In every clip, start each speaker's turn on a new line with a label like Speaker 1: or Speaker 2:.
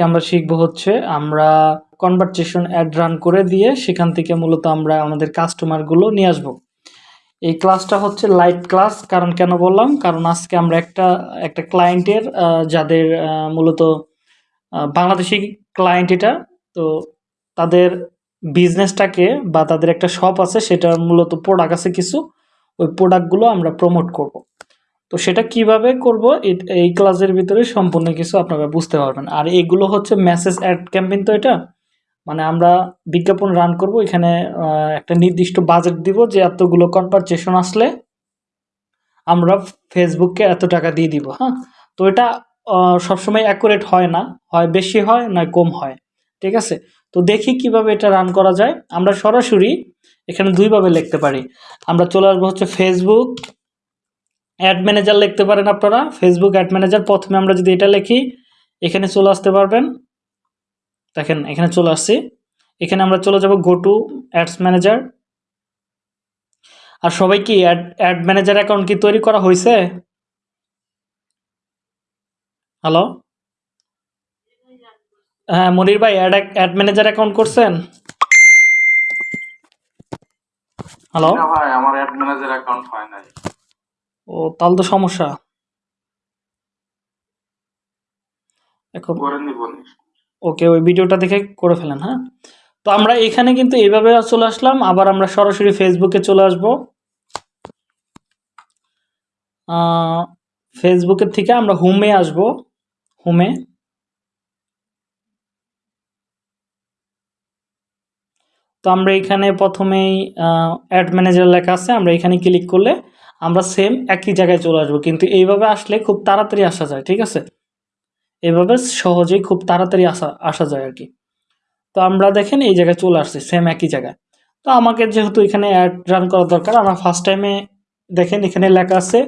Speaker 1: আজকে আমরা শিখব হচ্ছে আমরা কনভারসেশন অ্যাড রান করে দিয়ে সেখান থেকে মূলত আমরা আমাদের কাস্টমারগুলো নিয়ে আসব। এই ক্লাসটা হচ্ছে লাইভ ক্লাস কারণ কেন বললাম? কারণ আজকে আমরা একটা একটা ক্লায়েন্টের যাদের মূলত বাংলাদেশি ক্লায়েন্ট এটা, তো তাদের বিজনেসটাকে বা তাদের একটা শপ আছে সেটা মূলত প্রোডাক্ট আছে কিছু, ওই প্রোডাক্টগুলো আমরা প্রমোট করব। তো সেটা কীভাবে করব? এই ক্লাসের ভিতরে সম্পূর্ণ কিছু আপনারা বুঝতে পারবেন। আর এগুলো হচ্ছে মেসেজ অ্যাড ক্যাম্পেইন তো এটা? মানে আমরা বিজ্ঞাপন রান করব, এখানে একটা নির্দিষ্ট বাজেট দিব যে এতগুলো কনভারসেশন আসলে আমরা ফেসবুককে এত টাকা দিয়ে দিব হ্যাঁ? তো এটা সবসময় অ্যাকুরেট হয় না। হয় বেশি হয়, নয় কম হয়। ঠিক আছে? তো দেখি কীভাবে এটা রান করা যায়। আমরা সরাসরি এখানে দুইভাবে লিখতে পারি। আমরা চলে আসব হচ্ছে ফেসবুক অ্যাড ম্যানেজার লিখতে পারেন আপনারা। ফেসবুক অ্যাড ম্যানেজার প্রথমে আমরা যদি এটা লিখি, এখানে চলে আসতে পারবেন। দেখেন, এখানে চলে আসছি। এখানে আমরা চলে যাব গো টু অ্যাডস ম্যানেজার আর সবাই কি অ্যাড অ্যাড ম্যানেজার অ্যাকাউন্ট কি তৈরি করা হয়েছে? হ্যালো হ্যাঁ মনির ভাই অ্যাড অ্যাড ম্যানেজার অ্যাকাউন্ট করছেন? হ্যালো
Speaker 2: ভাই, আমার অ্যাড ম্যানেজার অ্যাকাউন্ট হয় নাই।
Speaker 1: ও তাহলে তো সমস্যা। এখন। ওকে ওই ভিডিওটা দেখে করে ফেলেন হ্যাঁ? তো আমরা এখানে কিন্তু এইভাবে চলে আসলাম। আবার আমরা সরাসরি ফেসবুকে চলে আসব। ফেসবুকের থেকে আমরা হোমে আসব। হোমে তো আমরা এখানে প্রথমেই অ্যাড ম্যানেজার লেখা আছে। আমরা এখানে ক্লিক করলে আমরা সেম একই জায়গায় চলে আসব। কিন্তু এইভাবে আসলে খুব তাড়াতাড়ি আসা যায়, ঠিক আছে? এভাবে সহজেই খুব তাড়াতাড়ি আসা আসা যায় আর কি তো আমরা দেখেন এই জায়গায় চলে আসছি সেম একই জায়গায়। তো আমাকে যেহেতু এখানে অ্যাড রান করা দরকার, আমরা ফার্স্ট টাইমে দেখেন এখানে লেখা আছে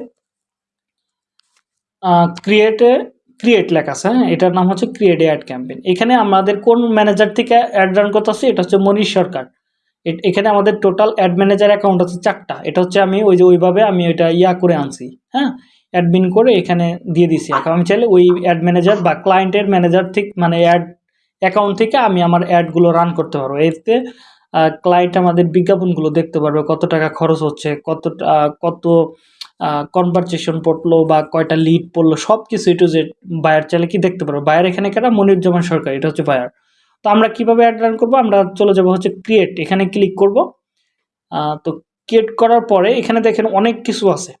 Speaker 1: ক্রিয়েটে ক্রিয়েট লেখা আছে হ্যাঁ? এটার নাম হচ্ছে ক্রিয়েট অ্যাড ক্যাম্পেন এখানে আমাদের কোন ম্যানেজার থেকে অ্যাড রান করতে আসছে, এটা হচ্ছে মনীষ সরকার। এখানে আমাদের টোটাল অ্যাড ম্যানেজার অ্যাকাউন্ট আছে চারটা। এটা হচ্ছে আমি ওই যে ওইভাবে আমি ওইটা ইয়া করে আনছি হ্যাঁ? অ্যাডমিন করে এখানে দিয়ে দিছি। এখন আমি চাইলে ওই অ্যাড ম্যানেজার বা ক্লায়েন্টের ম্যানেজার থেকে মানে অ্যাড অ্যাকাউন্ট থেকে আমি আমার অ্যাডগুলো রান করতে পারব। এতে ক্লায়েন্ট আমাদের বিজ্ঞাপনগুলো দেখতে পারবে, কত টাকা খরচ হচ্ছে, কত কত কনভারসেশন পড়ল বা কয়টা লিড পড়ল সব কিছু একটু যে বায়ার চাইলে কি দেখতে পারব? বায়ার এখানে কেনা মনিরুজ্জামান সরকার, এটা হচ্ছে বায়ার তো আমরা কীভাবে অ্যাড রান করব? আমরা চলে যাব হচ্ছে ক্রিয়েট এখানে ক্লিক করব। তো ক্রিয়েট করার পরে এখানে দেখেন অনেক কিছু আছে।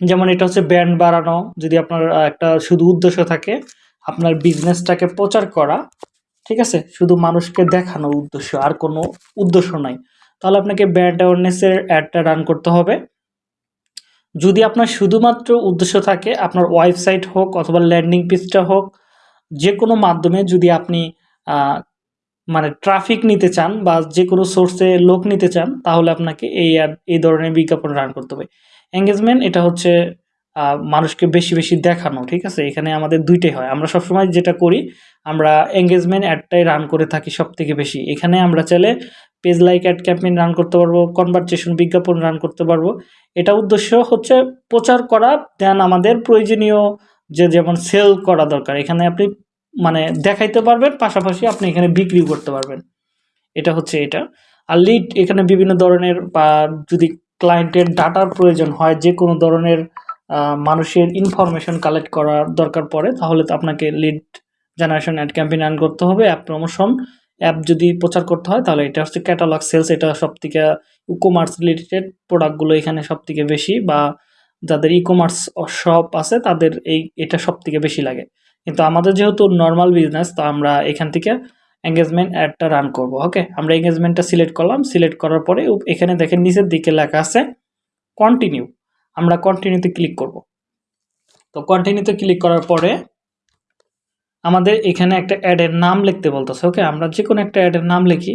Speaker 1: যেমন এটা হচ্ছে ব্র্যান্ড বাড়ানো, যদি আপনার একটা শুধু উদ্দেশ্য থাকে, আপনার বিজনেসটাকে প্রচার করা, ঠিক আছে? শুধু মানুষকে দেখানো উদ্দেশ্য, আর কোনো উদ্দেশ্য নাই। তাহলে আপনাকে ব্র্যান্ড অ্যাওয়ারনেসের অ্যাডটা রান করতে হবে। যদি আপনার শুধুমাত্র উদ্দেশ্য থাকে, আপনার ওয়েবসাইট হোক অথবা ল্যান্ডিং পেজটা হোক যে কোনো মাধ্যমে যদি আপনি মানে ট্রাফিক নিতে চান বা যে কোনো সোর্সে লোক নিতে চান, তাহলে আপনাকে এই ad- এই ধরনের বিজ্ঞাপন রান করতে হবে। এঙ্গেজমেন্ট এটা হচ্ছে মানুষকে বেশি বেশি দেখানো, ঠিক আছে? এখানে আমাদের দুইটাই হয়। আমরা সবসময় যেটা করি, আমরা এঙ্গেজমেন্ট অ্যাডটাই রান করে থাকি সব থেকে বেশি। এখানে আমরা চাইলে page like ad campaign run করতে পারব কনভারসেশন বিজ্ঞাপন রান করতে পারব। এটা উদ্দেশ্য হচ্ছে প্রচার করা দেন আমাদের প্রয়োজনীয় যে যেমন সেল করা দরকার। এখানে আপনি মানে দেখাইতে পারবেন, পাশাপাশি আপনি এখানে বিক্রিও করতে পারবেন। এটা হচ্ছে এটা। আর লিড এখানে বিভিন্ন ধরনের বা যদি ক্লায়েন্টের ডাটার প্রয়োজন হয়, যে কোনো ধরনের মানুষের ইনফরমেশন কালেক্ট করার দরকার পড়ে, তাহলে তো আপনাকে lead generation ad campaign run করতে হবে অ্যাপ প্রমোশন অ্যাপ যদি প্রচার করতে হয়, তাহলে এটা হচ্ছে ক্যাটালগ সেলস এটা সব থেকে ই কমার্স রিলেটেড প্রোডাক্টগুলো এখানে সব থেকে বেশি, বা যাদের ই কমার্স শপ আছে, তাদের এই, এটা সব থেকে বেশি লাগে। কিন্তু আমাদের যেহেতু নর্মাল বিজনেস তো আমরা এখান থেকে এঙ্গেজমেন্ট অ্যাডটা রান করব ওকে আমরা এঙ্গেজমেন্টটা সিলেক্ট করলাম সিলেক্ট করার পরে এখানে দেখেন নিচের দিকে লেখা আছে কন্টিনিউ আমরা কন্টিনিউতে ক্লিক করব। তো কন্টিনিউতে ক্লিক করার পরে আমাদের এখানে একটা অ্যাডের নাম লিখতে বলতেছে ওকে আমরা যে কোনো একটা অ্যাডের নাম লিখি।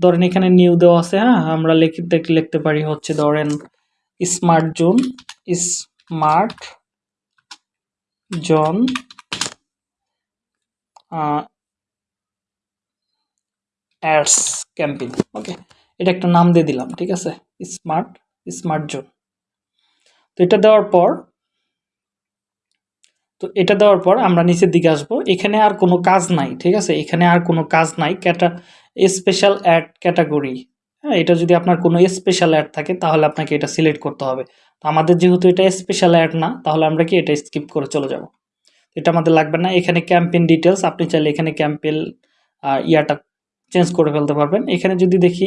Speaker 1: ধরেন এখানে নিউ দেওয়া আছে হ্যাঁ? আমরা লিখতে লিখতে পারি হচ্ছে ধরেন smart zone smart zone ads campaign okay এটা একটা নাম দিয়ে দিলাম, ঠিক আছে? স্মার্ট স্মার্ট জোন তো এটা দেওয়ার পর, তো এটা দেওয়ার পর আমরা নিচের দিকে আসব। এখানে আর কোনো কাজ নাই, ঠিক আছে? এখানে আর কোনো কাজ নাই। ক্যাটা স্পেশাল অ্যাড ক্যাটাগরি হ্যাঁ? এটা যদি আপনার কোনো স্পেশাল অ্যাড থাকে, তাহলে আপনাকে এটা সিলেক্ট করতে হবে। তো আমাদের যেহেতু এটা স্পেশাল অ্যাড না, তাহলে আমরা কি এটা স্কিপ করে চলে যাব? এটা আমাদের লাগবে না। এখানে ক্যাম্পেন ডিটেলস আপনি চাইলে এখানে ক্যাম্পেল ইয়াটা চেঞ্জ করে ফেলতে পারবেন। এখানে যদি দেখি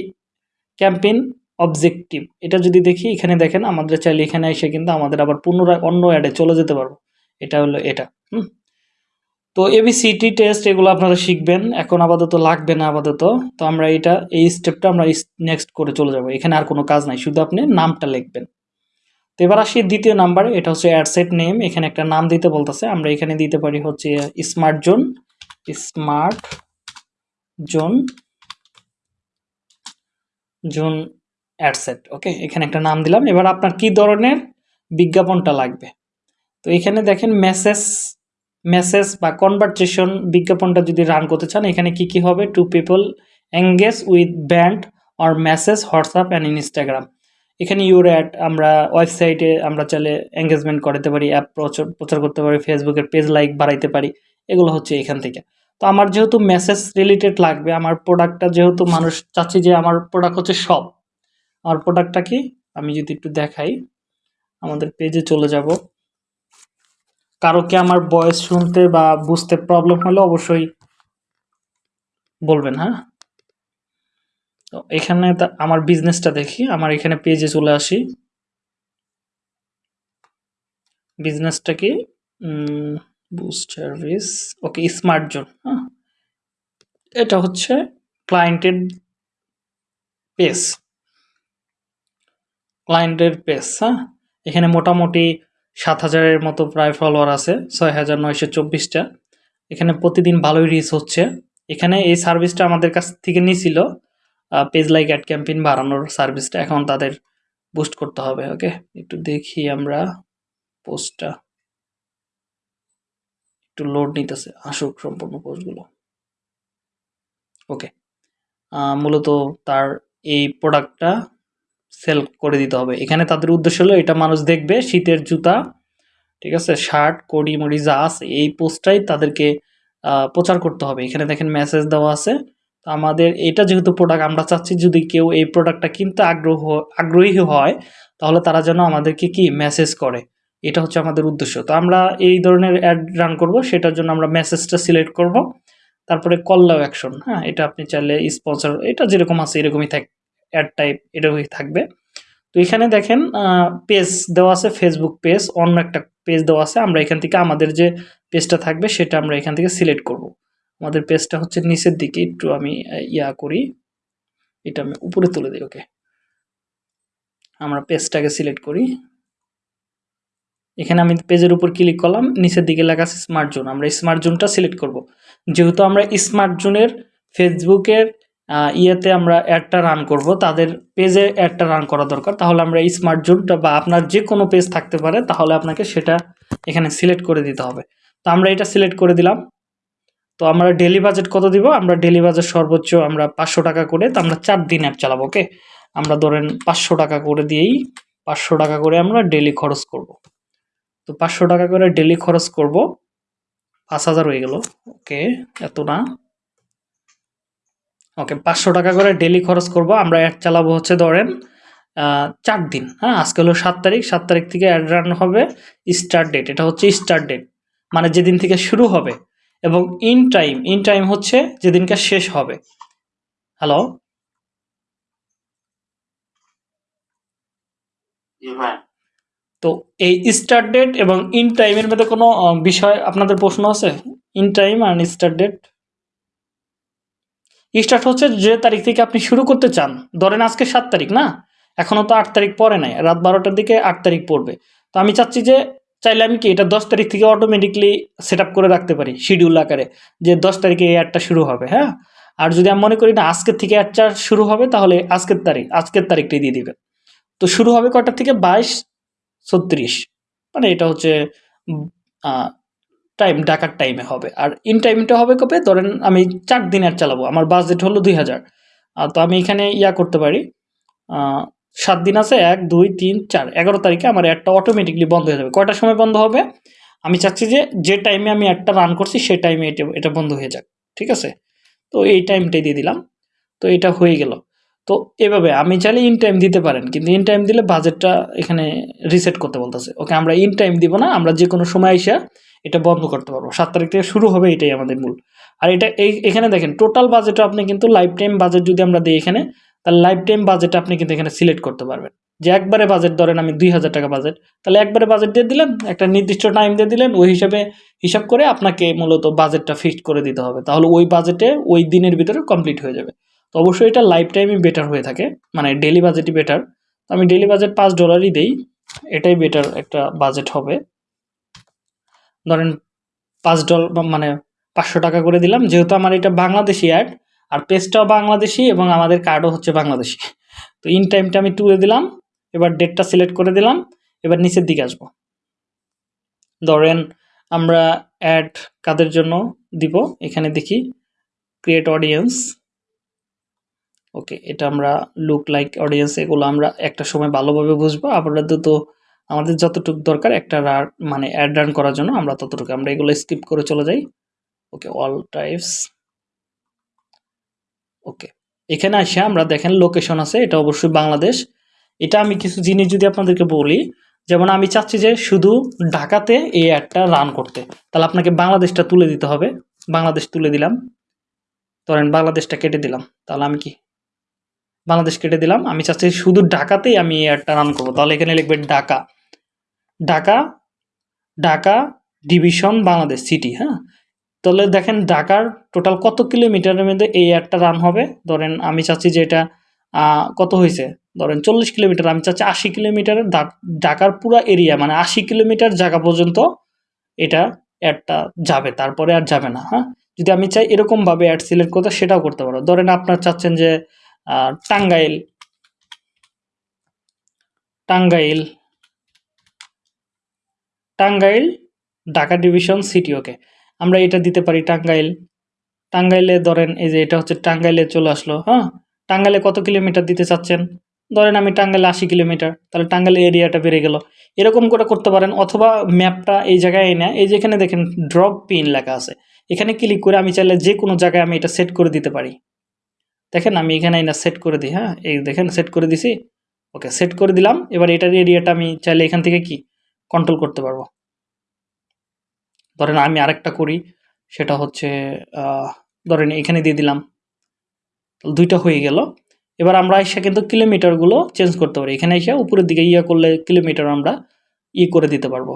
Speaker 1: ক্যাম্পেইন অবজেক্টিভ এটা যদি দেখি, এখানে দেখেন আমাদের চাইলে এখানে এসে কিন্তু আমাদের আবার পুনরায় অন্য অ্যাডে চলে যেতে পারব। এটা হলো এটা, হুম? তো এবিসিটি টেস্ট এগুলো আপনারা শিখবেন। এখন আপাতত লাগবে না আপাতত। তো আমরা এটা, এই স্টেপটা আমরা নেক্সট করে চলে যাব। এখানে আর কোনো কাজ নাই। শুধু আপনি নামটা লিখবেন। তো এবার আসি দ্বিতীয় নাম্বার, এটা হচ্ছে অ্যাডসেট নেম, এখানে একটা নাম দিতে বলতেছে, আমরা এখানে দিতে পারি হচ্ছে smart zone smart zone zone ad set, okay? এখানে একটা নাম দিলাম, এবার আপনার কি ধরনের বিজ্ঞাপনটা লাগবে? তো এখানে দেখেন মেসেজ মেসেজ বা কনভারসেশন বিজ্ঞাপনটা যদি রান করতে চান, এখানে কি কি হবে? To people engage with band or message, WhatsApp and Instagram. এখানে ইউর অ্যাড আমরা ওয়েবসাইটে আমরা চাইলে এঙ্গেজমেন্ট করাতে পারি অ্যাপ প্রচার প্রচার করতে পারি ফেসবুকের পেজ লাইক বাড়াইতে পারি, এগুলো হচ্ছে এখান থেকে। তো আমার যেহেতু মেসেজ রিলেটেড লাগবে, আমার প্রোডাক্টটা যেহেতু মানুষ চাচ্ছি যে আমার প্রোডাক্ট হচ্ছে সব আমার প্রোডাক্টটা কি? আমি যদি একটু দেখাই, আমাদের পেজে চলে যাব। কারও কি আমার বয়স শুনতে বা বুঝতে প্রবলেম হলে অবশ্যই বলবেন হ্যাঁ? তো এখানে আমার বিজনেসটা দেখি, আমার এখানে পেজে চলে আসি। বিজনেসটা কি? Boost service okay smart zone হ্যাঁ। এটা হচ্ছে ক্লায়েন্টের পেজ ক্লায়েন্টের পেজ হ্যাঁ। এখানে মোটামুটি সাত হাজারের মতো প্রায় ফলোয়ার আছে, ছয় হাজার নয়শো চব্বিশটা। এখানে প্রতিদিন ভালোই রিচ হচ্ছে। এখানে এই সার্ভিসটা আমাদের কাছ থেকে নিয়েছিল পেজ লাইক অ্যাড ক্যাম্পেইন বাড়ানোর সার্ভিসটা এখন তাদের বুস্ট করতে হবে ওকে একটু দেখি আমরা পোস্টটা একটু লোড নিতেছে, আসুক সম্পূর্ণ পোস্টগুলো ওকে মূলত তার এই প্রোডাক্টটা সেল করে দিতে হবে। এখানে তাদের উদ্দেশ্য হলো এটা মানুষ দেখবে, শীতের জুতা, ঠিক আছে? শার্ট কড়ি, মুড়ি, যা আছে, এই পোস্টটাই তাদেরকে প্রচার করতে হবে। এখানে দেখেন মেসেজ দেওয়া আছে তো আমাদের এটা যেহেতু প্রোডাক্ট আমরা চাচ্ছি যদি কেউ এই প্রোডাক্টটা কিনতে আগ্রহ, আগ্রহী হয়, তাহলে তারা যেন আমাদেরকে কি মেসেজ করে। এটা হচ্ছে আমাদের উদ্দেশ্য। তো আমরা এই ধরনের অ্যাড রান করব, সেটার জন্য আমরা মেসেজটা সিলেক্ট করব। তারপরে কল্লাও অ্যাকশন হ্যাঁ? এটা আপনি চাইলে স্পন্সর এটা যেরকম আছে এরকমই থাক অ্যাড টাইপ এরকমই থাকবে। তো এখানে দেখেন পেজ দেওয়া আছে ফেসবুক পেজ অন্য একটা পেজ দেওয়া আছে। আমরা এখান থেকে আমাদের যে পেজটা থাকবে, সেটা আমরা এখান থেকে সিলেক্ট করব। আমাদের পেজটা হচ্ছে নিচের দিকে, একটু আমি ইয়া করি। এটা আমি উপরে তুলে দিই ওকে আমরা পেজটাকে সিলেক্ট করি। এখানে আমি পেজের উপর ক্লিক করলাম, নিচের দিকে লেখা আছে স্মার্ট জোন আমরা স্মার্ট জোনটা সিলেক্ট করব। যেহেতু আমরা স্মার্ট জোনের ফেসবুকের ইয়েতে আমরা অ্যাডটা রান করব, তাদের পেজে অ্যাডটা রান করা দরকার। তাহলে আমরা স্মার্ট জোনটা বা আপনার যে কোনো পেজ থাকতে পারে, তাহলে আপনাকে সেটা এখানে সিলেক্ট করে দিতে হবে। তো আমরা এটা সিলেক্ট করে দিলাম। তো আমরা ডেলি বাজেট কত দিব? আমরা ডেলি বাজেট সর্বোচ্চ আমরা পাঁচশো টাকা করে, তো আমরা চার দিন অ্যাপ চালাবো ওকে আমরা ধরেন পাঁচশো টাকা করে দিয়েই পাঁচশো টাকা করে আমরা ডেলি খরচ করব। তো পাঁচশো টাকা করে ডেলি খরচ করব, পাঁচ হাজার হয়ে গেল ওকে এত না? ওকে পাঁচশো টাকা করে ডেলি খরচ করব, আমরা অ্যাড চালাবো হচ্ছে ধরেন চার দিন হ্যাঁ? আজকে হলো সাত তারিখ সাত তারিখ থেকে অ্যাড রান হবে স্টার্ট ডেট এটা হচ্ছে স্টার্ট ডেট মানে যেদিন থেকে শুরু হবে এবং ইন টাইম ইন টাইম হচ্ছে যেদিনকে শেষ হবে। হ্যালো তো এই স্টার্ট ডেট এবং ইন টাইমের মধ্যে কোনো বিষয় আপনাদের প্রশ্ন আছে? ইন টাইম আর স্টার্ট ডেট স্টার্ট হচ্ছে যে তারিখ থেকে আপনি শুরু করতে চান। ধরেন আজকে সাত তারিখ না? এখনও তো আট তারিখ পরে নাই। রাত বারোটার দিকে আট তারিখ পড়বে। তো আমি চাচ্ছি যে চাইলে আমি কি এটা দশ তারিখ থেকে অটোমেটিকলি সেট করে রাখতে পারি শিডিউল আকারে যে দশ তারিখে এই অ্যাডটা শুরু হবে হ্যাঁ? আর যদি আমি মনে করি না আজকের থেকে অ্যাডটা শুরু হবে, তাহলে আজকের তারিখ, আজকের তারিখটাই দিয়ে দিবেন। তো শুরু হবে কটার থেকে? বাইশ, ছত্রিশ। মানে এটা হচ্ছে টাইম ডাকার টাইমে হবে। আর ইন টাইমটা হবে কবে? ধরেন আমি চার দিন অ্যাড চালাবো, আমার বাজেট হলো দুই হাজার। তো আমি এখানে ইয়া করতে পারি সাত দিন আছে, এক, দুই, তিন, চার। এগারো তারিখে আমার অ্যাডটা অটোমেটিকলি বন্ধ হয়ে যাবে। কয়টার সময় বন্ধ হবে? আমি চাচ্ছি যে যে টাইমে আমি অ্যাডটা রান করছি সেই টাইমে এটা এটা বন্ধ হয়ে যাক। ঠিক আছে? তো এই টাইমটাই দিয়ে দিলাম। তো এটা হয়ে গেল। তো এভাবে আমি চাইলে ইন টাইম দিতে পারেন, কিন্তু ইন টাইম দিলে বাজেটটা এখানে রিসেট করতে বলতেছে। ওকে আমরা ইন টাইম দিব না, আমরা যে কোনো সময় এসে এটা বন্ধ করতে পারব। সাত তারিখ থেকে শুরু হবে এটাই আমাদের মূল। আর এটা এই, এখানে দেখেন টোটাল বাজেটও আপনি কিন্তু লাইফ টাইম বাজেট যদি আমরা দিই এখানে তাহলে লাইফ টাইম বাজেট আপনি কিন্তু এখানে সিলেক্ট করতে পারবেন। যে একবারে বাজেট ধরেন আমি দুই হাজার টাকা বাজেট তাহলে একবারে বাজেট দিয়ে দিলেন, একটা নির্দিষ্ট টাইম দিয়ে দিলেন, ওই হিসাবে হিসাব করে আপনাকে মূলত বাজেটটা ফিক্সড করে দিতে হবে। তাহলে ওই বাজেটে ওই দিনের ভিতরে কমপ্লিট হয়ে যাবে। তো অবশ্যই এটা লাইফ টাইমই বেটার হয়ে থাকে মানে ডেলি বাজেটই বেটার তো আমি ডেলি বাজেট পাঁচ ডলারই দেই, এটাই বেটার একটা বাজেট হবে। ধরেন পাঁচ ডলার মানে পাঁচশো টাকা করে দিলাম, যেহেতু আমার এটা বাংলাদেশি অ্যাড আর পেজটাও বাংলাদেশি এবং আমাদের কার্ডও হচ্ছে বাংলাদেশি। তো ইন টাইমটা আমি তুলে দিলাম, এবার ডেটটা সিলেক্ট করে দিলাম, এবার নিচের দিকে আসব। ধরেন আমরা অ্যাড কাদের জন্য দিব? এখানে দেখি ক্রিয়েট অডিয়েন্স ওকে এটা আমরা লুক লাইক অডিয়েন্স এগুলো আমরা একটা সময় ভালোভাবে বুঝব। আপাতত আমাদের যতটুকু দরকার একটা মানে অ্যাড রান করার জন্য আমরা ততটুকু। আমরা এগুলো স্কিপ করে চলে যাই। ওকে অল টাইপস ওকে এখানে আসে আমরা দেখেন লোকেশন আছে, এটা অবশ্যই বাংলাদেশ। এটা আমি কিছু জিনিস যদি আপনাদেরকে বলি, যেমন আমি চাচ্ছি যে শুধু ঢাকাতে এই অ্যাডটা রান করতে। তাহলে আপনাকে বাংলাদেশটা তুলে দিতে হবে। বাংলাদেশ তুলে দিলাম। ধরেন বাংলাদেশটা কেটে দিলাম। তাহলে আমি কি? বাংলাদেশ কেটে দিলাম। আমি চাচ্ছি শুধু ঢাকাতেই আমি এই অ্যাডটা রান করব। তাহলে এখানে লিখবে ঢাকা। ঢাকা ঢাকা ডিভিশন বাংলাদেশ সিটি হ্যাঁ? তাহলে দেখেন ঢাকার টোটাল কত কিলোমিটারের মধ্যে এই অ্যাডটা রান হবে? ধরেন আমি চাচ্ছি যে এটা কত হয়েছে ধরেন চল্লিশ কিলোমিটার, আমি চাচ্ছি আশি কিলোমিটারের ঢাকার পুরো এরিয়া মানে আশি কিলোমিটার জায়গা পর্যন্ত এটা অ্যাডটা যাবে, তারপরে আর যাবে না হ্যাঁ? যদি আমি চাই এরকমভাবে অ্যাড সিলেক্ট করতে, সেটাও করতে পারো। ধরেন আপনার চাচ্ছেন যে Tangail Tangail Tangail Dhaka division city okay আমরা এটা দিতে পারি টাঙ্গাইল। টাঙ্গাইলে ধরেন এই যে এটা হচ্ছে টাঙ্গাইলে চলে আসলো হ্যাঁ? টাঙ্গাইলে কত কিলোমিটার দিতে চাচ্ছেন? ধরেন আমি টাঙ্গাইলে আশি কিলোমিটার, তাহলে টাঙ্গাইলের এরিয়াটা বেড়ে গেল। এরকম করে করতে পারেন অথবা ম্যাপটা এই জায়গায় এনে, এই যে এখানে দেখেন ড্রপ পিন লেখা আছে। এখানে ক্লিক করে আমি চাইলে যে কোনো জায়গায় আমি এটা সেট করে দিতে পারি। দেখেন আমি এখানে এনে সেট করে দিই হ্যাঁ? এই দেখেন সেট করে দিছি। ওকে সেট করে দিলাম। এবার এটার এরিয়াটা আমি চাইলে এখান থেকে কি? কন্ট্রোল করতে পারব। ধরেন আমি আরেকটা করি, সেটা হচ্ছে ধরেন এখানে দিয়ে দিলাম দুইটা হয়ে গেল। এবার আমরা এসে কিন্তু কিলোমিটারগুলো চেঞ্জ করতে পারি। এখানে এসে উপরের দিকে ইয়ে করলে কিলোমিটার আমরা ই করে দিতে পারব।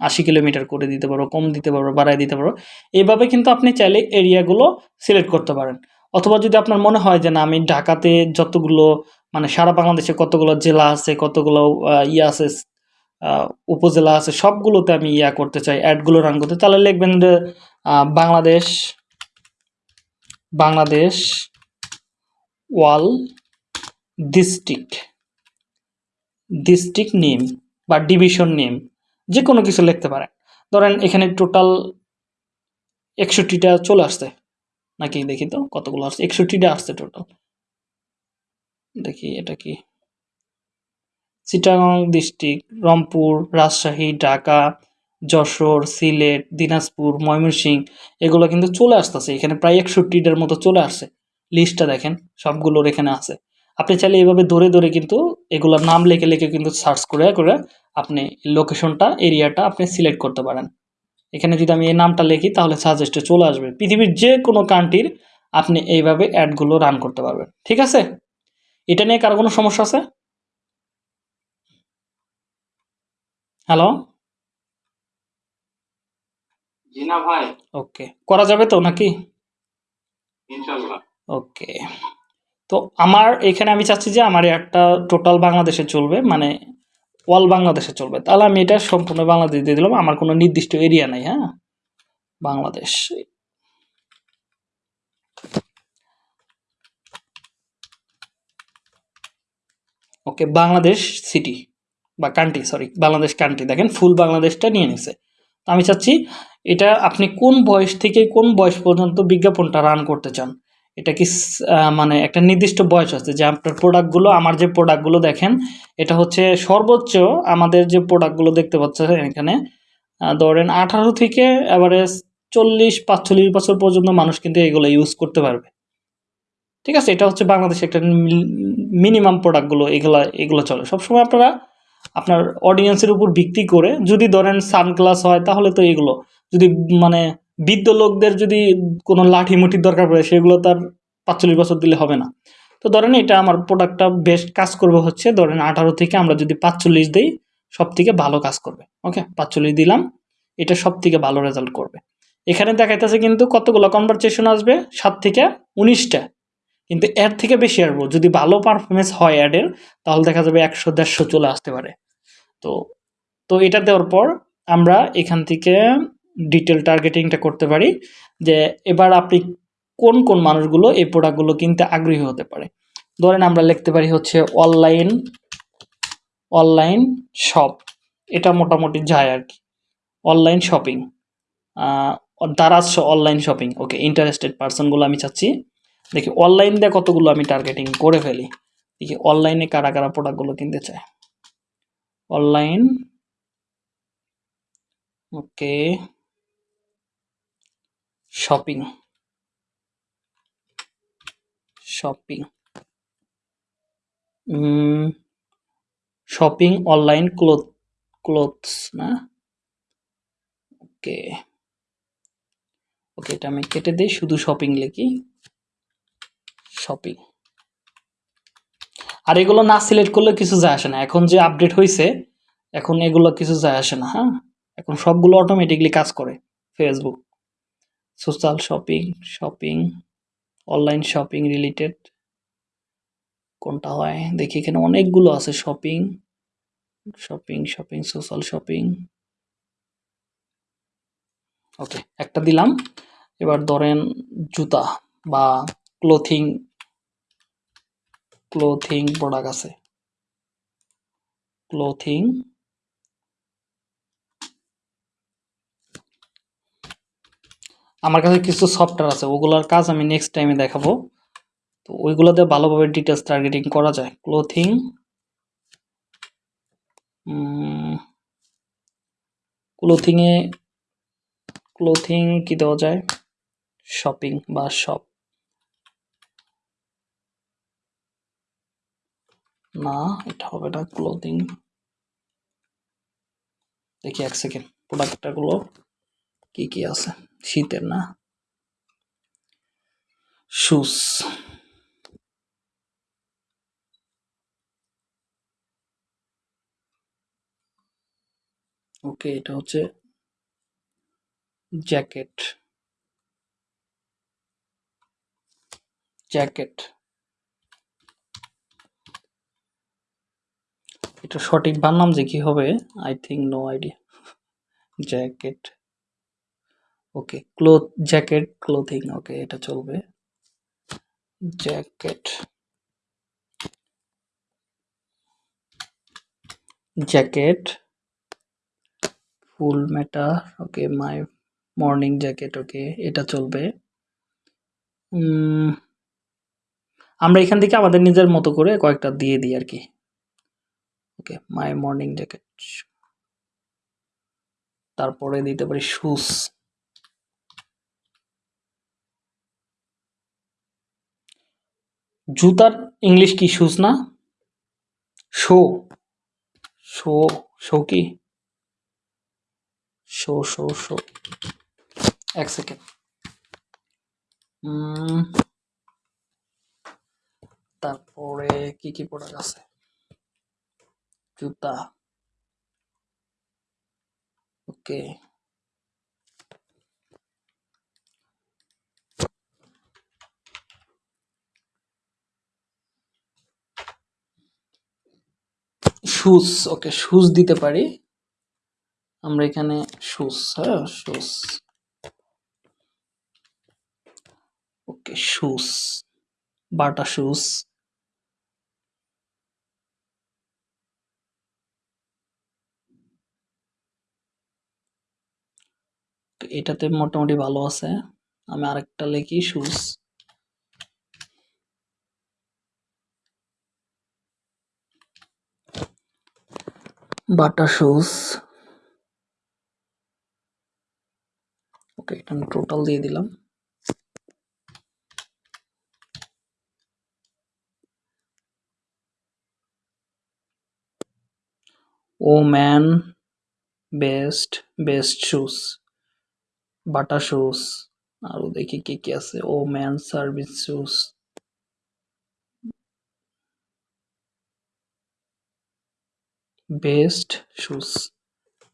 Speaker 1: আশি কিলোমিটার করে দিতে পারব, কম দিতে পারব, বাড়ায় দিতে পারব। এইভাবে কিন্তু আপনি চাইলে এরিয়াগুলো সিলেক্ট করতে পারেন। অথবা যদি আপনার মনে হয় যে না, আমি ঢাকাতে যতগুলো মানে সারা বাংলাদেশে কতগুলো জেলা আছে, কতগুলো ইয়ে আছে উপজেলা আছে, সবগুলোতে আমি ইয়া করতে চাই, অ্যাডগুলো রান করতে তাহলে লিখবেন Bangladesh Bangladesh wall district. District name বা ডিভিশন নেম, যে কোনো কিছু লিখতে পারেন। ধরেন এখানে টোটাল একষট্টিটা চলে আসছে। নাকি দেখি তো কতগুলো আসছে? একষট্টিটা আসছে টোটাল। দেখি এটা কি? চিটাগাং ডিস্ট্রিক্ট, রংপুর, রাজশাহী, ঢাকা, যশোর, সিলেট, দিনাজপুর, ময়মনসিংহ, এগুলো কিন্তু চলে আসতেছে। এখানে প্রায় একষট্টিটার মতো চলে আসছে। লিস্টটা দেখেন, সবগুলোর এখানে আছে। আপনি চাইলে এইভাবে ধরে ধরে কিন্তু এগুলোর নাম লিখে লিখে কিন্তু সার্চ করে করে আপনি লোকেশনটা এরিয়াটা আপনি সিলেক্ট করতে পারেন। এখানে যদি আমি এই নামটা লিখি, তাহলে সাজেস্টে চলে আসবে। পৃথিবীর যে কোনো কান্ট্রির আপনি এইভাবে অ্যাডগুলো রান করতে পারবেন। ঠিক আছে? এটা নিয়ে কারও কোনো সমস্যা আছে? হ্যালো
Speaker 2: জি না ভাই।
Speaker 1: ওকে করা যাবে তো নাকি?
Speaker 2: ইনশাল্লাহ।
Speaker 1: ওকে তো আমার এখানে আমি চাচ্ছি যে আমার একটা টোটাল বাংলাদেশে চলবে মানে অল বাংলাদেশে চলবে। তাহলে আমি এটা সম্পূর্ণ বাংলাদেশ দিয়ে দিলাম আমার কোনো নির্দিষ্ট এরিয়া নাই হ্যাঁ? বাংলাদেশ। ওকে বাংলাদেশ সিটি বা কান্ট্রি সরি বাংলাদেশ কান্ট্রি দেখেন ফুল বাংলাদেশটা নিয়ে নিছে। তো আমি চাচ্ছি, এটা আপনি কোন বয়স থেকে কোন বয়স পর্যন্ত বিজ্ঞাপনটা রান করতে চান? এটা কি মানে একটা নির্দিষ্ট বয়স আছে, যে আপনার প্রোডাক্টগুলো আমার যে প্রোডাক্টগুলো দেখেন, এটা হচ্ছে সর্বোচ্চ আমাদের যে প্রোডাক্টগুলো দেখতে পাচ্ছেন এখানে ধরেন আঠারো থেকে এভারেজ চল্লিশ, পাঁচচল্লিশ বছর পর্যন্ত মানুষ কিন্তু এগুলো ইউজ করতে পারবে। ঠিক আছে? এটা হচ্ছে বাংলাদেশে একটা মিনিমাম প্রোডাক্টগুলো এগুলো এগুলো চলে। সবসময় আপনারা আপনার অডিয়েন্সের উপর ভিত্তি করে যদি ধরেন সানগ্লাস হয়, তাহলে তো এগুলো। যদি মানে বৃদ্ধ লোকদের যদি কোনো লাঠি মুঠির দরকার পড়ে, সেগুলো তার পাঁচচল্লিশ বছর দিলে হবে না। তো ধরেন এটা আমার প্রোডাক্টটা বেস্ট কাজ করবে হচ্ছে ধরেন আঠারো থেকে আমরা যদি পাঁচচল্লিশ দিই সব থেকে ভালো কাজ করবে। ওকে পাঁচচল্লিশ দিলাম, এটা সব থেকে ভালো রেজাল্ট করবে। এখানে দেখাইতেছে কিন্তু কতগুলো কনভারসেশন আসবে? সাত থেকে উনিশটা। কিন্তু এর থেকে বেশি আসব যদি ভালো পারফরমেন্স হয় অ্যাডের তাহলে দেখা যাবে একশো, দেড়শো চলে আসতে পারে। তো তো এটা দেওয়ার পর আমরা এখান থেকে ডিটেল টার্গেটিংটা করতে পারি যে এবার আপনি কোন কোন মানুষগুলো এই প্রোডাক্টগুলো কিনতে আগ্রহী হতে পারে। ধরেন আমরা লিখতে পারি হচ্ছে অনলাইন অনলাইন শপ এটা মোটামুটি যায় আর কি। Online shopping Daraz online shopping okay interested পার্সনগুলো আমি চাচ্ছি। দেখি অনলাইন দিয়ে কতগুলো আমি টার্গেটিং করে ফেলি? দেখি অনলাইনে কারা কারা প্রোডাক্টগুলো কিনতে চায়? Online okay shopping shopping shopping online cloth clothes না? ওকে ওকে এটা আমি কেটে দিই, শুধু শপিং লিখি। শপিং আর এগুলো না সিলেক্ট করলে কিছু যায় আসে না। এখন যে আপডেট হয়েছে এখন এগুলো কিছু যায় আসে না হ্যাঁ? এখন সবগুলো অটোমেটিকলি কাজ করে Facebook social shopping shopping online shopping related কোনটা হয়? দেখি এখানে অনেকগুলো আছে shopping shopping shopping social shopping okay একটা দিলাম। এবার ধরেন জুতা বা ক্লোথিং ক্লোথিং প্রোডাক্ট আছে। ক্লোথিং আমার কাছে কিছু সফটওয়্যার আছে, ওগুলোর কাজ আমি নেক্সট টাইমে দেখাবো। তো ওইগুলোতে ভালোভাবে ডিটেলস টার্গেটিং করা যায়। ক্লোথিং ক্লোথিংয়ে ক্লোথিং কি দেওয়া যায়? শপিং বা শপ না, এটা হবে না ক্লোথিং দেখি এক সেকেন্ড প্রোডাক্টগুলো কি কি আছে? শীতের না? শুজ ওকে এটা হচ্ছে জ্যাকেট জ্যাকেট এটা সঠিক বানাম যে কি হবে? I think no idea jacket okay cloth jacket clothing okay এটা চলবে। Jacket jacket full Meta okay my morning jacket okay এটা চলবে। আমরা এখান থেকে আমাদের নিজের মতো করে কয়েকটা দিয়ে দিই আর কি। ওকে মাই মর্নিং জ্যাকেট তারপরে দিতে পারি শুজ জুতার ইংলিশ কি শুজ না? শো শো শো কি? শো শো শো এক সেকেন্ড তারপরে কি কি প্রোডাক্ট আছে? জুতা ওকে শুজ ওকে শুজ দিতে পারি। আমরা এখানে শুজ হ্যাঁ shoes okay shoes Bata shoes এটাতে মোটামুটি ভালো আছে। আমি আরেকটা লিখি শুজ বাটা শুজ ওকে এটা আমি টোটাল দিয়ে দিলাম। ও man best best shoes Bata shoes আরও দেখি কি কি আছে। ও man service shoes best shoes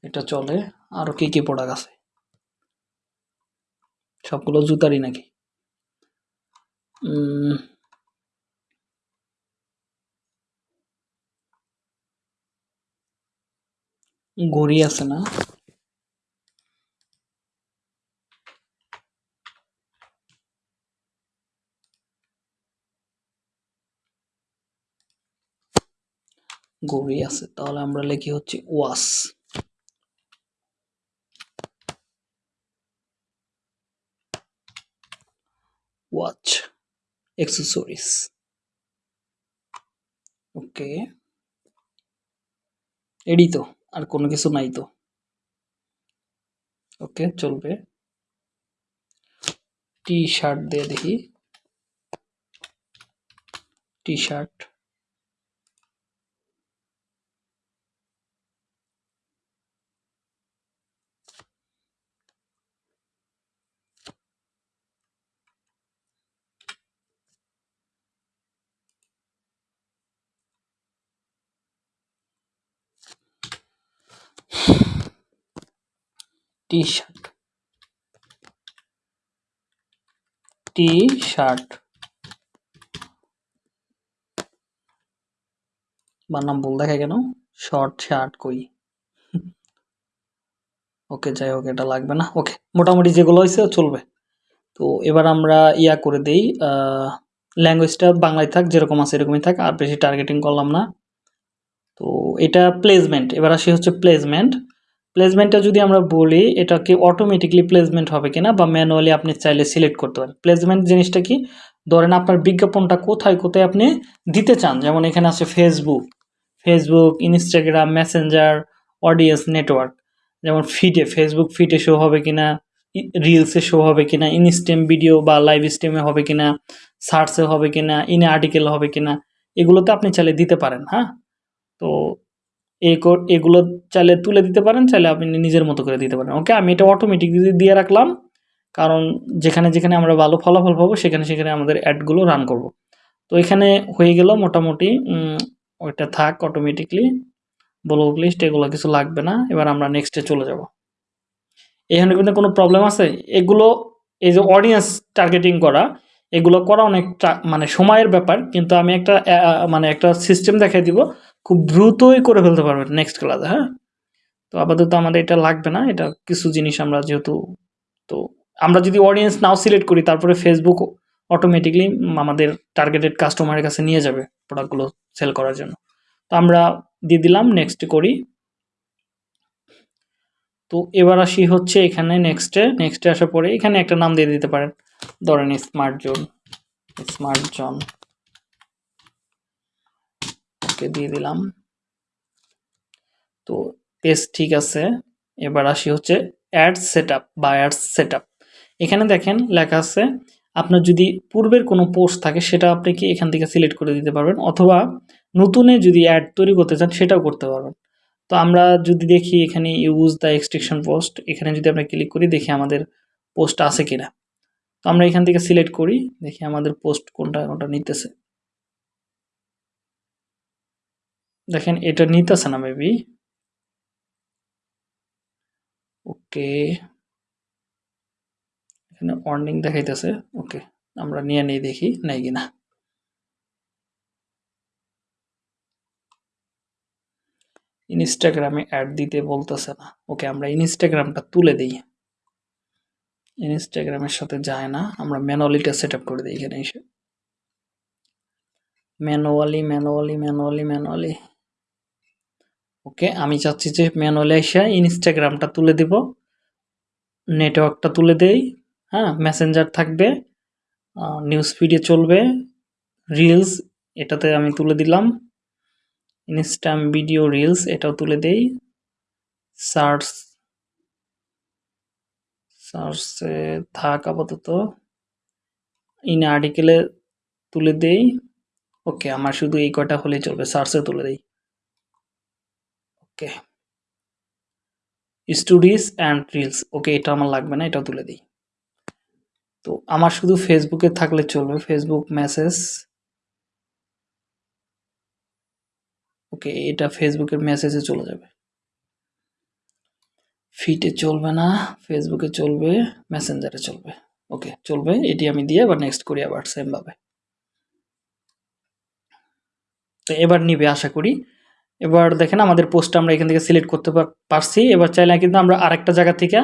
Speaker 1: এটা চলে। আরও কি কি প্রোডাক্ট আছে? সবগুলো জুতারই নাকি? ঘড়ি আছে না? ঘড়ি আছে, তাহলে আমরা লিখি হচ্ছে ওয়াস। ওয়াচ অ্যাক্সেসরিজ ওকে। এডি তো, আর কোনো কিছু নাই তো। ওকে, চলবে। টি শার্ট দিয়ে দেখি। T shirt T shirt T shirt বানাম ভুল দেখা কেন? শর্ট শার্ট কই? ওকে, যাই হোক, এটা লাগবে না। ওকে, মোটামুটি যেগুলো হয়েছে চলবে। তো এবার আমরা ইয়া করে দেই ল্যাঙ্গুয়েজটা বাংলায় থাক, যেরকম আছে এরকমই থাক, আর বেশি টার্গেটিং করলাম না। তো এটা প্লেসমেন্ট এবার আসি হচ্ছে প্লেসমেন্ট প্লেসমেন্টটা যদি আমরা বলি, এটা কি অটোমেটিকলি প্লেসমেন্ট হবে কিনা বা ম্যানুয়ালি আপনি চাইলে সিলেক্ট করতে পারেন। প্লেসমেন্ট জিনিসটা কি? ধরেন আপনার বিজ্ঞাপনটা কোথায় কোথায় আপনি দিতে চান? যেমন এখানে আছে Facebook Facebook Instagram Messenger audience network যেমন ফিডে ফেসবুক ফিডে শো হবে কিনা রিলসে শো হবে কিনা ইনস্টেম ভিডিও বা লাইভ স্ট্রিমে হবে কিনা সার্চে হবে কিনা ইনে আর্টিকেল হবে কিনা, এগুলোতে আপনি চাইলে দিতে পারেন হ্যাঁ? তো এই এগুলো চাইলে তুলে দিতে পারেন, চাইলে আপনি নিজের মতো করে দিতে পারেন। ওকে আমি এটা অটোমেটিক দিয়ে রাখলাম। কারণ যেখানে যেখানে আমরা ভালো ফলাফল পাবো, সেখানে সেখানে আমাদের অ্যাডগুলো রান করব। তো এখানে হয়ে গেল মোটামুটি ওইটা থাক অটোমেটিকলি ব্লক লিস্ট এগুলো কিছু লাগবে না। এবার আমরা নেক্সটে চলে যাব। এখানে কিন্তু কোনো প্রবলেম আছে? এগুলো, এই যে অডিয়েন্স টার্গেটিং করা, এগুলো করা অনেক মানে সময়ের ব্যাপার। কিন্তু আমি একটা মানে একটা সিস্টেম দেখাই দিব। খুব দ্রুতই করে ফেলতে পারবেন নেক্সট ক্লাসে হ্যাঁ? তো আপাতত আমাদের এটা লাগবে না, এটা কিছু জিনিস আমরা যেহেতু, তো আমরা যদি অডিয়েন্স নাও সিলেক্ট করি, তারপরে ফেসবুক অটোমেটিকলি আমাদের টার্গেটেড কাস্টমারের কাছে নিয়ে যাবে প্রোডাক্টগুলো সেল করার জন্য। তো আমরা দিয়ে দিলাম নেক্সট করি। তো এবার আসি হচ্ছে এখানে নেক্সটে নেক্সটে আসার পরে এখানে একটা নাম দিয়ে দিতে পারেন। ধরেন smart zone smart zone okay দিয়ে দিলাম। তো পেজ ঠিক আছে। এবার আসি হচ্ছে অ্যাড সেটআপ বা অ্যাড সেটআপ এখানে দেখেন লেখা আছে, আপনার যদি পূর্বের কোনো পোস্ট থাকে সেটা আপনি কি এখান থেকে সিলেক্ট করে দিতে পারবেন? অথবা নতুনে যদি অ্যাড তৈরি করতে চান সেটাও করতে পারবেন। তো আমরা যদি দেখি এখানে ইউজ দ্য এক্সটেকশন পোস্ট এখানে যদি আমরা ক্লিক করি দেখি আমাদের পোস্ট আছে কিনা। তো আমরা এখান থেকে সিলেক্ট করি, দেখি আমাদের পোস্ট কোনটা কোনটা নিতেছে। দেখেন, এটা নিতেছে না মেবি ওকে এখানে ওয়ার্নিং দেখাইতেছে। ওকে আমরা নিয়ে নিয়ে দেখি, নাই কিনা ইনস্টাগ্রামে অ্যাড দিতে বলতেছে না। ওকে আমরা ইনস্টাগ্রামটা তুলে দিই। ইনস্টাগ্রামের সাথে যায় না। আমরা ম্যানুয়ালিটা সেট আপ করে দিই এখানে এসে। Manually manually manually manually okay, আমি চাচ্ছি যে ম্যানুয়ালি এসে ইনস্টাগ্রামটা তুলে দিব। নেটওয়ার্কটা তুলে দেই। হ্যাঁ মেসেঞ্জার থাকবে। নিউজ ফিডে চলবে। রিলস, এটাতে আমি তুলে দিলাম। ইনস্টাম ভিডিও রিলস, এটাও তুলে দেই। সার্চ, সার্চে থাক আপাতত। ইন আর্টিকেলে তুলে দেই। ওকে, আমার শুধু এই কয়টা হলেই চলবে সার্চে তুলে দেই। Okay. Stories and reels, okay, এটা আমার লাগবে না এটা তুলে দিই। তো আমার শুধু ফেসবুকে থাকলে চলবে ফেসবুক মেসেজ ওকে, এটা ফেসবুকের মেসেজে চলে যাবে। ফিটে চলবে না ফেসবুকে চলবে মেসেঞ্জারে চলবে। ওকে, চলবে, এটি আমি দিয়ে আবার নেক্সট করি আবার সেমভাবে তো এবার নিবে, আশা করি। এবার দেখেন আমাদের পোস্ট আমরা এখান থেকে সিলেক্ট করতে পার- পারছি। এবার চাইলে কিন্তু আমরা আরেকটা জায়গা থেকে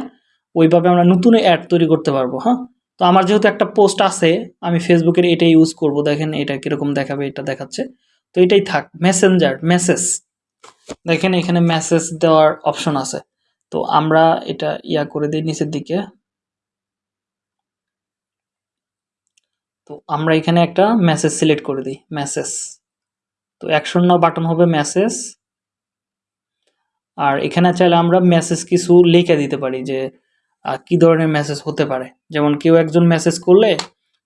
Speaker 1: ওইভাবে আমরা নতুন অ্যাড তৈরি করতে পারব হ্যাঁ? তো আমার যেহেতু একটা পোস্ট আছে, আমি ফেসবুকের এটা ইউজ করব। দেখেন এটা কীরকম দেখাবে, এটা দেখাচ্ছে। তো এটাই থাক মেসেঞ্জার মেসেজ দেখেন এখানে মেসেজ দেওয়ার অপশন আছে। তো আমরা এটা ইয়া করে দিই নিচের দিকে। তো আমরা এখানে একটা মেসেজ সিলেক্ট করে দিই মেসেজ তো অ্যাকশন নাও বাটন হবে মেসেজ আর এখানে চাইলে আমরা মেসেজ কিছু লিখে দিতে পারি যে কি ধরনের মেসেজ হতে পারে। যেমন কেউ একজন মেসেজ করলে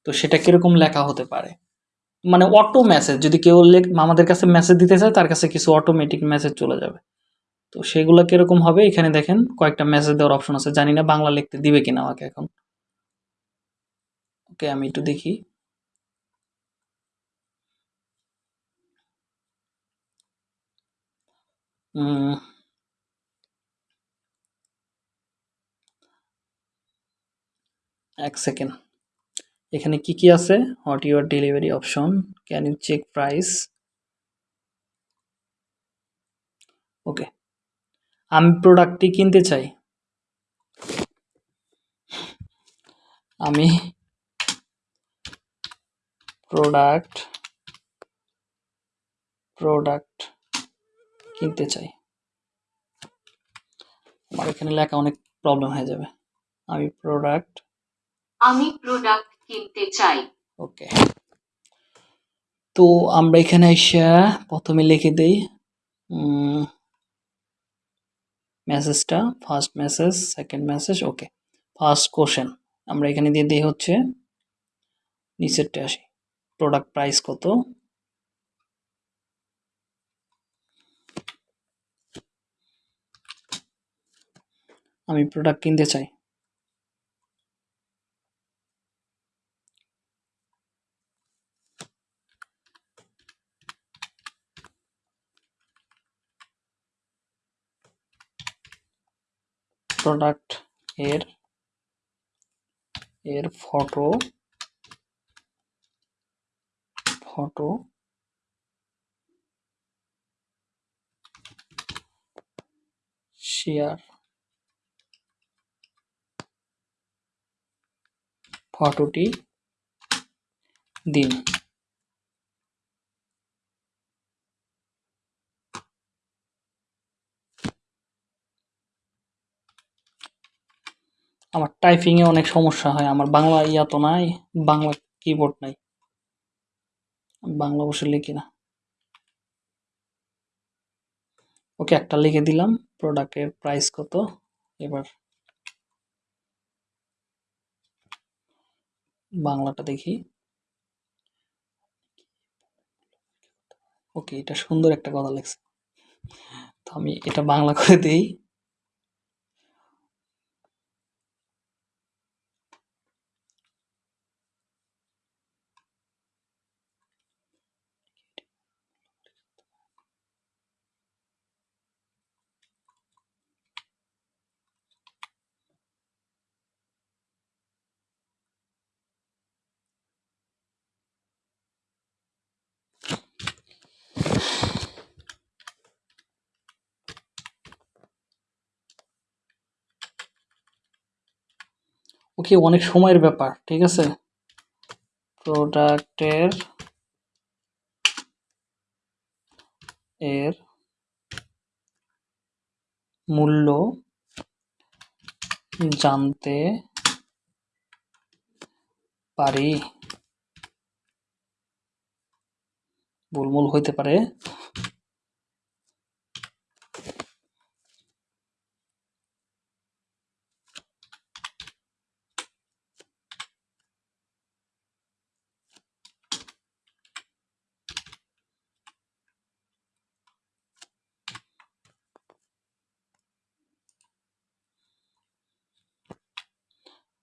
Speaker 1: তো সেটা কীরকম লেখা হতে পারে। মানে অটো মেসেজ যদি কেউ আমাদের কাছে মেসেজ দিতে চায়, তার কাছে কিছু অটোমেটিক মেসেজ চলে যাবে। তো সেগুলো কীরকম হবে? এখানে দেখেন কয়েকটা মেসেজ দেওয়ার অপশন আছে। জানি না বাংলা লিখতে দিবে কিনা আমাকে এখন। ওকে আমি একটু দেখি। এক সেকেন্ড এখানে কি কি আছে? What your delivery option can you check price okay আমি প্রোডাক্টটি কিনতে চাই। আমি প্রোডাক্ট প্রোডাক্ট কিনতে চাই। আমার এখানে লেখা অনেক প্রবলেম হয়ে যাবে। আমি প্রোডাক্ট
Speaker 3: আমি প্রোডাক্ট কিনতে চাই।
Speaker 1: ওকে তো আমরা এখানে এসে প্রথমে লিখে দেই মেসেজটা first message second message okay first question আমরা এখানে দিয়ে দিই হচ্ছে নিচেরটা আসি। প্রোডাক্ট প্রাইস কত? আমি প্রোডাক্ট কিনতে চাই। প্রোডাক্টের এর ফটো ফটো শেয়ার ফটোটি দিন। আমার টাইপিং এ অনেক সমস্যা হয়, আমার বাংলা ইয়া তো নাই, বাংলা কিবোর্ড নাই। বাংলা বসে লিখি না। ওকে, একটা লিখে দিলাম প্রোডাক্টের প্রাইস কত? এবার বাংলাটা দেখি। ওকে এটা সুন্দর একটা কথা লেখছে। তো আমি এটা বাংলা করে দেই। ওকে অনেক সময়ের ব্যাপার ঠিক আছে? প্রোডাক্টের এর মূল্য জানতে পারি। ভুলমূল হইতে পারে।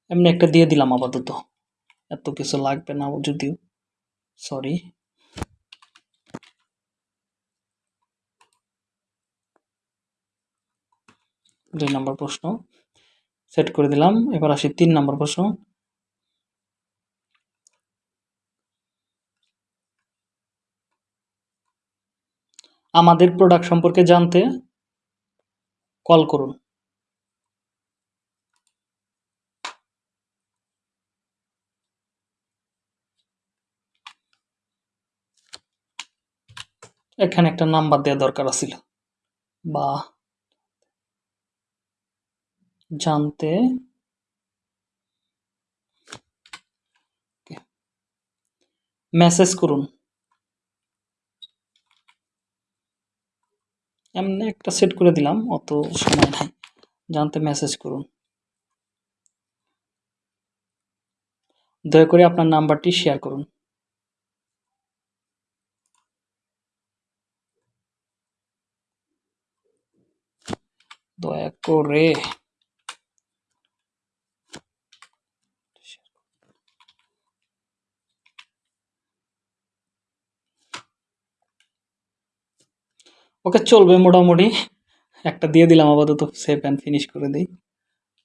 Speaker 1: এমনি একটা দিয়ে দিলাম আপাতত। এত কিছু লাগবে না যদিও। সরি দুই নম্বর প্রশ্ন। সেট করে দিলাম। এবার আসি তিন নম্বর প্রশ্ন। আমাদের প্রোডাক্ট সম্পর্কে জানতে কল করুন। এখানে একটা নাম্বার দেওয়া দরকার আছিল। বা জানতে মেসেজ করুন। এমনি একটা সেট করে দিলাম, অত সময় নাই। জানতে মেসেজ করুন। দয়া করে আপনার নাম্বারটি শেয়ার করুন। দয়া করে ওকে চলবে মোটামুটি। একটা দিয়ে দিলাম আপাতত সেভ অ্যান্ড ফিনিশ করে দিই।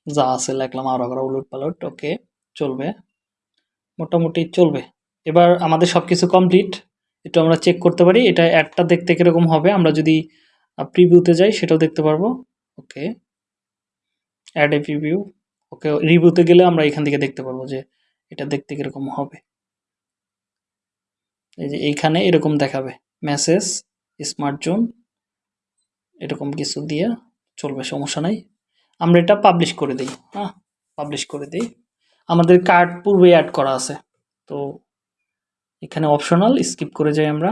Speaker 1: যা আছে লিখলাম আর আবার উলট পালট, ওকে, চলবে। মোটামুটি চলবে। এবার আমাদের সব কিছু কমপ্লিট একটু আমরা চেক করতে পারি, এটা অ্যাডটা দেখতে কীরকম হবে, আমরা যদি প্রিভিউতে যাই, সেটাও দেখতে পারব। ওকে। অ্যাড এ প্রিভিউ ওকে রিভিউতে গেলে আমরা এখান থেকে দেখতে পারব যে এটা দেখতে কীরকম হবে। এই যে এইখানে এরকম দেখাবে। মেসেজ স্মার্ট জোন এরকম কিছু দিয়ে চলবে, সমস্যা নাই। আমরা এটা পাবলিশ করে দিই হ্যাঁ পাবলিশ করে দিই। আমাদের কার্ড পূর্বে অ্যাড করা আছে, তো এখানে অপশনাল স্কিপ করে যাই আমরা।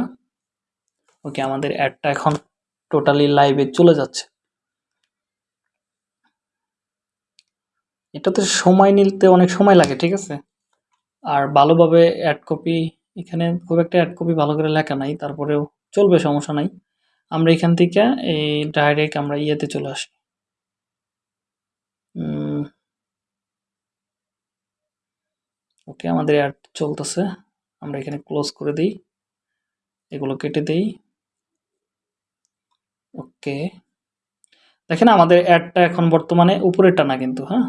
Speaker 1: ওকে, আমাদের অ্যাডটা এখন টোটালি লাইভে চলে যাচ্ছে। এটাতে সময় নিতে অনেক সময় লাগে, ঠিক আছে? আর ভালোভাবে অ্যাড কপি এখানে খুব একটা অ্যাড কপি ভালো করে লেখা নাই, তারপরেও চলবে, সমস্যা নাই। আমরা এখান থেকে এই ডাইরেক্ট আমরা ইয়েতে চলে আসি। ওকে আমাদের অ্যাড চলতেছে। আমরা এখানে ক্লোজ করে দিই। এগুলো কেটে দিই। ওকে দেখেন আমাদের অ্যাডটা এখন বর্তমানে উপরেরটা না কিন্তু হ্যাঁ?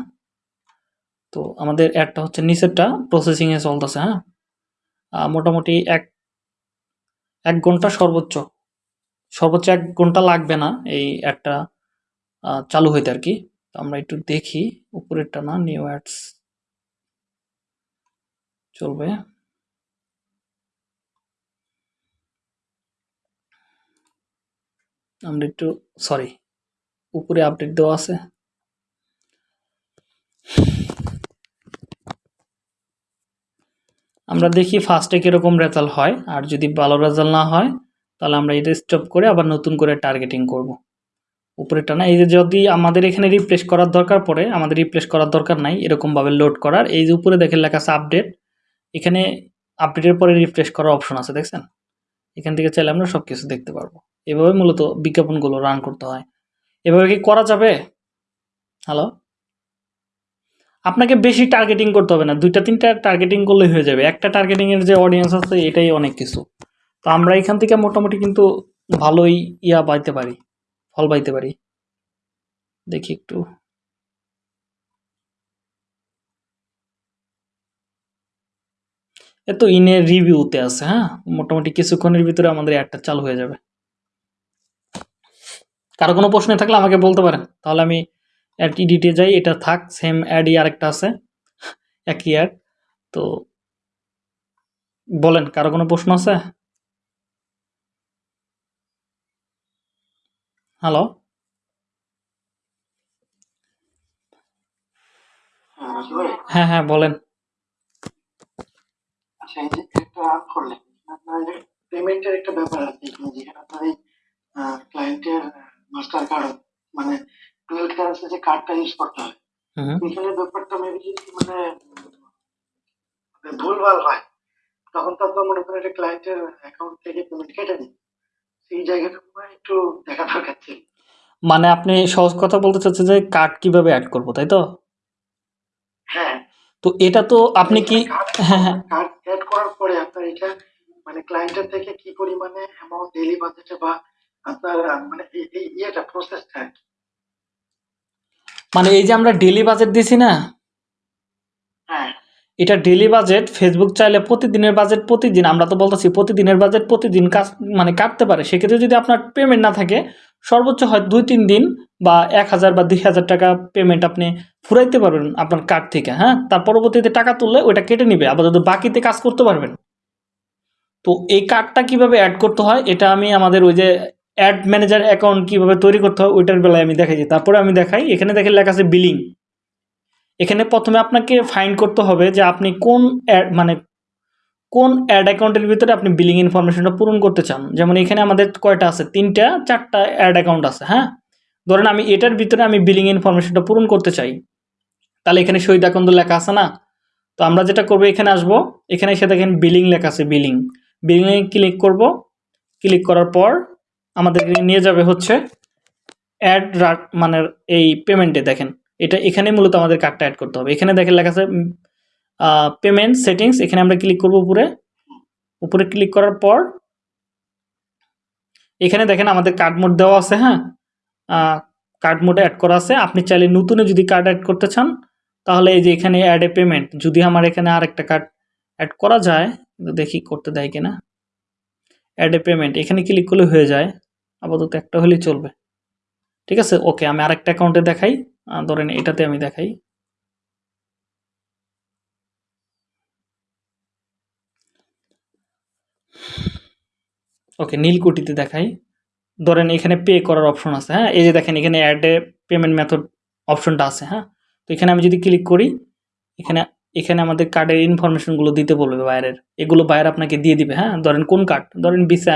Speaker 1: তো আমাদের অ্যাডটা হচ্ছে নিচেরটা প্রসেসিংয়ে চলতেছে হ্যাঁ? মোটামুটি এক এক ঘণ্টা সর্বোচ্চ সর্বোচ্চ এক ঘণ্টা লাগবে না এই আহ, চালু হইতে আর কি। তো আমরা একটু দেখি উপরেরটা না নিউ অ্যাডস চলবে। আমরা একটু সরি উপরে আপডেট দেওয়া আছে। আমরা দেখি ফার্স্টে কীরকম রেজাল্ট হয়, আর যদি ভালো রেজাল্ট না হয়, তাহলে আমরা এটা স্টপ করে আবার নতুন করে টার্গেটিং করব। উপরেরটা না, এই যে যদি আমাদের এখানে রিপ্লেস করার দরকার পড়ে, আমাদের রিপ্লেস করার দরকার নাই, এরকমভাবে লোড করার, এই যে উপরে দেখে লেখা আছে আপডেট এখানে আপডেটের পরে রিফ্রেশ করার অপশন আছে, দেখছেন? এখান থেকে চাইলে আমরা সব কিছু দেখতে পারব। এভাবে মূলত বিজ্ঞাপনগুলো রান করতে হয়। এভাবে কি করা যাবে? হ্যালো আপনাকে বেশি টার্গেটিং করতে হবে না। দুইটা, তিনটা টার্গেটিং করলেই হয়ে যাবে। একটা টার্গেটিংয়ের যে অডিয়েন্স আছে, এটাই অনেক কিছু। তো আমরা এখান থেকে মোটামুটি কিন্তু ভালোই ইয়া পাইতে পারি, ফল পাইতে পারি। দেখি একটু। এ তো ইনের রিভিউতে আছে হ্যাঁ? মোটামুটি কিছুক্ষণের ভিতরে আমাদের অ্যাডটা চালু হয়ে যাবে। কারও কোনো প্রশ্ন থাকলে আমাকে বলতে পারেন। তাহলে আমি অ্যাড ইডিটে যাই এটা থাক সেম অ্যাডই আরেকটা আছে একই অ্যাড তো বলেন কারও কোনো প্রশ্ন আছে? হ্যালো
Speaker 2: হ্যাঁ,
Speaker 1: হ্যাঁ বলেন।
Speaker 2: আচ্ছা একটা ব্যাপার আছে মাস্টার কার্ড মানে টুয়েলভ ক্লাসে যে কার্ডটা ইউজ করতে হয়। এখানে ব্যাপারটা মেবি মানে ভুলভাল হয় তখন তো আপনার মনে করেন ক্লায়েন্টের অ্যাকাউন্ট থেকে পেমেন্ট কেটে দিন। সেই জায়গাটা একটু দেখা দরকার ছিল।
Speaker 1: মানে আপনি সহজ কথা বলতে চাচ্ছেন যে কার্ড কীভাবে অ্যাড করব তাই তো?
Speaker 2: হ্যাঁ।
Speaker 1: তো এটা তো আপনি কি হ্যাঁ হ্যাঁ।
Speaker 2: কার্ড অ্যাড করার পরে আপনার এটা মানে ক্লায়েন্টের থেকে কি পরিমাণে অ্যামাউন্ট ডেইলি বাজেটে বা আপনার মানে এই এই ইয়েটা প্রসেসটা আর কি।
Speaker 1: মানে এই যে আমরা ডেলি বাজেট দিছি না?
Speaker 2: হ্যাঁ।
Speaker 1: এটা ডেলি বাজেট ফেসবুক চাইলে প্রতিদিনের বাজেট প্রতিদিন আমরা তো বলতেছি প্রতিদিনের বাজেট প্রতিদিন কাজ মানে কাটতে পারে। সেক্ষেত্রে যদি আপনার পেমেন্ট না থাকে সর্বোচ্চ হয় দুই তিন দিন বা এক হাজার বা দুই হাজার টাকা পেমেন্ট আপনি ফুরাইতে পারবেন আপনার কার্ড থেকে হ্যাঁ? তার পরবর্তীতে টাকা তুললে ওইটা কেটে নিবে আপাতত বাকিতে কাজ করতে পারবেন। তো এই কার্ডটা কীভাবে অ্যাড করতে হয় এটা আমি আমাদের ওই যে অ্যাড ম্যানেজার অ্যাকাউন্ট কীভাবে তৈরি করতে হয়, ওইটার বেলায় আমি দেখাইছি তারপরে আমি দেখাই, এখানে দেখে লেখা আছে বিলিং এখানে প্রথমে আপনাকে ফাইন্ড করতে হবে যে আপনি কোন অ্যাড মানে কোন অ্যাড অ্যাকাউন্টের ভিতরে আপনি বিলিং ইনফরমেশনটা পূরণ করতে চান। যেমন এখানে আমাদের কয়টা আছে? তিনটা, চারটা অ্যাড অ্যাকাউন্ট আছে হ্যাঁ? ধরেন আমি এটার ভিতরে আমি বিলিং ইনফরমেশনটা পূরণ করতে চাই। তাহলে এখানে শহীদ অ্যাকাউন্ট লেখা আছে না? তো আমরা যেটা করব, এখানে আসব, এখানে এসে দেখেন বিলিং লেখা আছে বিলিং বিলিংয়ে ক্লিক করব ক্লিক করার পর আমাদের নিয়ে যাবে হচ্ছে অ্যাড মানে এই পেমেন্টে দেখেন। এটা এখানে মূলত আমাদের কার্ডটা অ্যাড করতে হবে। এখানে দেখেন লেখা আছে পেমেন্ট সেটিংস এখানে আমরা ক্লিক করব উপরে। উপরে ক্লিক করার পর এখানে দেখেন আমাদের কার্ড মোড দেওয়া আছে হ্যাঁ? কার্ড মোডে অ্যাড করা আছে। আপনি চাইলে নতুনে যদি কার্ড অ্যাড করতে চান, তাহলে এই যে এখানে অ্যাড এ পেমেন্ট যদি আমার এখানে আরেকটা কার্ড অ্যাড করা যায়, দেখি করতে দেয় কিনা। অ্যাড এ পেমেন্ট এখানে ক্লিক করলে হয়ে যায়। আপাতত একটা হলেই চলবে। ঠিক আছে? ওকে, আমি আরেকটা অ্যাকাউন্টে দেখাই। ধরেন এটাতে আমি দেখাই। ওকে নীলকুঠিতে দেখাই। ধরেন এখানে পে করার অপশন আছে হ্যাঁ? এই যে দেখেন, এখানে অ্যাড পেমেন্ট মেথড অপশনটা আছে হ্যাঁ? তো এখানে আমি যদি ক্লিক করি, এখানে এখানে আমাদের কার্ডের ইনফরমেশনগুলো দিতে বলবে বাইরের এগুলো বাইরে আপনাকে দিয়ে দিবে হ্যাঁ? ধরেন কোন কার্ড ধরেন ভিসা